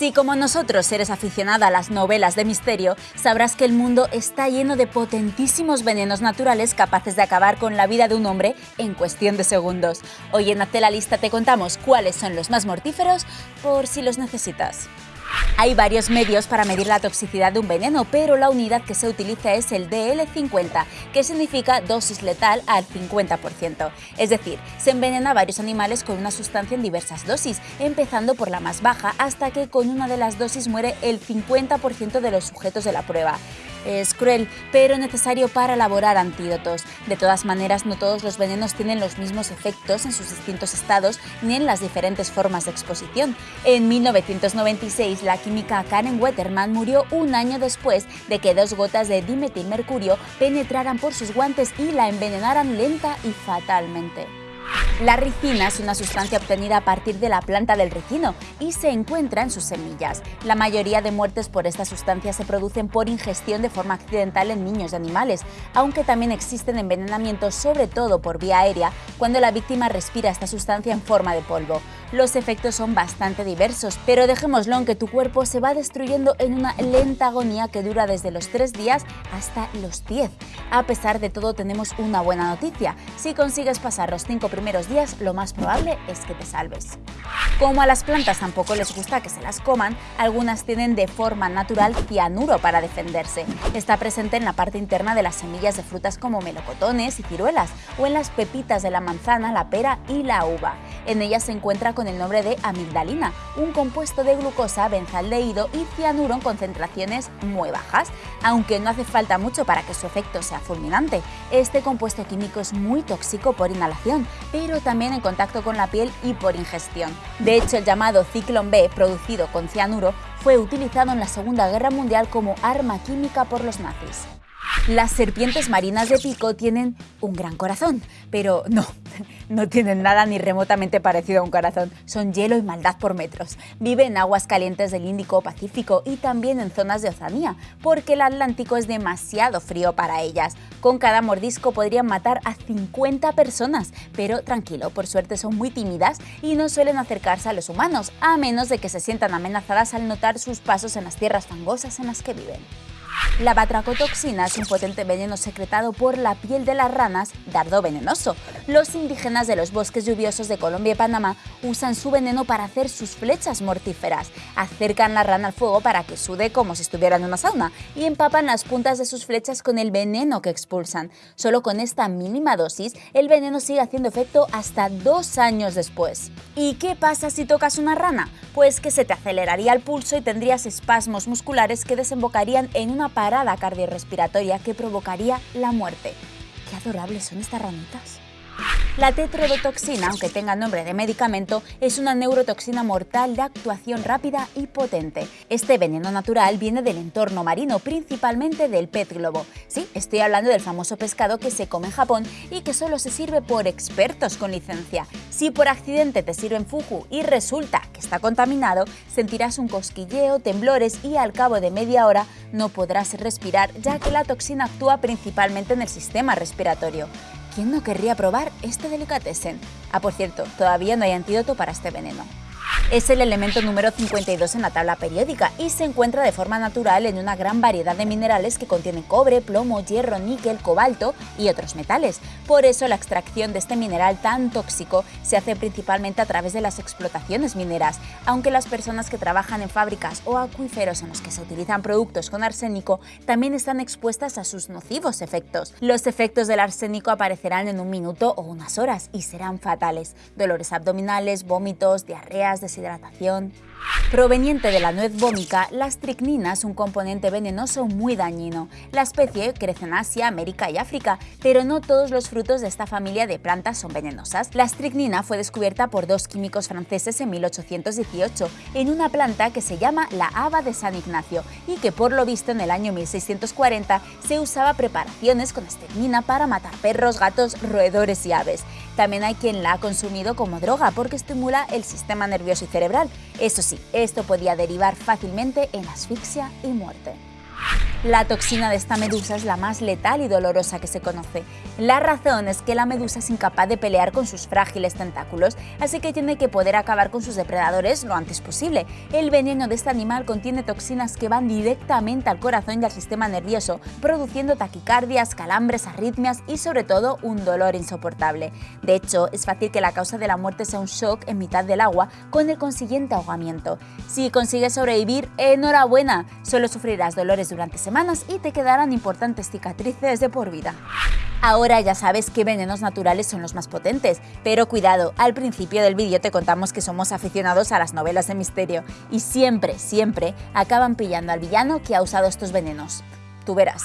Si como nosotros eres aficionada a las novelas de misterio, sabrás que el mundo está lleno de potentísimos venenos naturales capaces de acabar con la vida de un hombre en cuestión de segundos. Hoy en Hazte la Lista te contamos cuáles son los más mortíferos por si los necesitas. Hay varios medios para medir la toxicidad de un veneno, pero la unidad que se utiliza es el DL50, que significa dosis letal al 50%. Es decir, se envenena a varios animales con una sustancia en diversas dosis, empezando por la más baja hasta que con una de las dosis muere el 50% de los sujetos de la prueba. Es cruel, pero necesario para elaborar antídotos. De todas maneras, no todos los venenos tienen los mismos efectos en sus distintos estados ni en las diferentes formas de exposición. En 1996, la química Karen Wetterman murió un año después de que dos gotas de dimetilmercurio penetraran por sus guantes y la envenenaran lenta y fatalmente. La ricina es una sustancia obtenida a partir de la planta del ricino y se encuentra en sus semillas. La mayoría de muertes por esta sustancia se producen por ingestión de forma accidental en niños y animales, aunque también existen envenenamientos sobre todo por vía aérea cuando la víctima respira esta sustancia en forma de polvo. Los efectos son bastante diversos, pero dejémoslo en que tu cuerpo se va destruyendo en una lenta agonía que dura desde los 3 días hasta los 10. A pesar de todo tenemos una buena noticia, si consigues pasar los 5 primeros lo más probable es que te salves. Como a las plantas tampoco les gusta que se las coman, algunas tienen de forma natural cianuro para defenderse. Está presente en la parte interna de las semillas de frutas como melocotones y ciruelas, o en las pepitas de la manzana, la pera y la uva. En ellas se encuentra con el nombre de amigdalina, un compuesto de glucosa, benzaldehído y cianuro en concentraciones muy bajas, aunque no hace falta mucho para que su efecto sea fulminante. Este compuesto químico es muy tóxico por inhalación, pero también en contacto con la piel y por ingestión. De hecho, el llamado Ciclón B, producido con cianuro, fue utilizado en la Segunda Guerra Mundial como arma química por los nazis. Las serpientes marinas de pico tienen un gran corazón, pero no, no tienen nada ni remotamente parecido a un corazón, son hielo y maldad por metros. Viven en aguas calientes del Índico Pacífico y también en zonas de Oceanía, porque el Atlántico es demasiado frío para ellas. Con cada mordisco podrían matar a 50 personas, pero tranquilo, por suerte son muy tímidas y no suelen acercarse a los humanos, a menos de que se sientan amenazadas al notar sus pasos en las tierras fangosas en las que viven. La batracotoxina es un potente veneno secretado por la piel de las ranas, dardo venenoso. Los indígenas de los bosques lluviosos de Colombia y Panamá usan su veneno para hacer sus flechas mortíferas. Acercan la rana al fuego para que sude como si estuviera en una sauna y empapan las puntas de sus flechas con el veneno que expulsan. Solo con esta mínima dosis, el veneno sigue haciendo efecto hasta dos años después. ¿Y qué pasa si tocas una rana? Pues que se te aceleraría el pulso y tendrías espasmos musculares que desembocarían en una parada cardiorrespiratoria que provocaría la muerte. ¡Qué adorables son estas ranitas! La tetrodotoxina, aunque tenga nombre de medicamento, es una neurotoxina mortal de actuación rápida y potente. Este veneno natural viene del entorno marino, principalmente del pez globo. Sí, estoy hablando del famoso pescado que se come en Japón y que solo se sirve por expertos con licencia. Si por accidente te sirven fugu y resulta que está contaminado, sentirás un cosquilleo, temblores y al cabo de media hora no podrás respirar ya que la toxina actúa principalmente en el sistema respiratorio. ¿Quién no querría probar este delicatessen? Ah, por cierto, todavía no hay antídoto para este veneno. Es el elemento número 52 en la tabla periódica y se encuentra de forma natural en una gran variedad de minerales que contienen cobre, plomo, hierro, níquel, cobalto y otros metales. Por eso la extracción de este mineral tan tóxico se hace principalmente a través de las explotaciones mineras, aunque las personas que trabajan en fábricas o acuíferos en los que se utilizan productos con arsénico también están expuestas a sus nocivos efectos. Los efectos del arsénico aparecerán en un minuto o unas horas y serán fatales. Dolores abdominales, vómitos, diarreas, deshidratación. Proveniente de la nuez vómica, la estricnina es un componente venenoso muy dañino. La especie crece en Asia, América y África, pero no todos los frutos de esta familia de plantas son venenosas. La estricnina fue descubierta por dos químicos franceses en 1818 en una planta que se llama la haba de San Ignacio y que por lo visto en el año 1640 se usaba preparaciones con estricnina para matar perros, gatos, roedores y aves. También hay quien la ha consumido como droga porque estimula el sistema nervioso y cerebral. Eso sí, esto podía derivar fácilmente en asfixia y muerte. La toxina de esta medusa es la más letal y dolorosa que se conoce. La razón es que la medusa es incapaz de pelear con sus frágiles tentáculos, así que tiene que poder acabar con sus depredadores lo antes posible. El veneno de este animal contiene toxinas que van directamente al corazón y al sistema nervioso, produciendo taquicardias, calambres, arritmias y sobre todo un dolor insoportable. De hecho, es fácil que la causa de la muerte sea un shock en mitad del agua con el consiguiente ahogamiento. Si consigues sobrevivir, enhorabuena, solo sufrirás dolores durante y te quedarán importantes cicatrices de por vida. Ahora ya sabes qué venenos naturales son los más potentes, pero cuidado, al principio del vídeo te contamos que somos aficionados a las novelas de misterio y siempre, siempre acaban pillando al villano que ha usado estos venenos. Tú verás.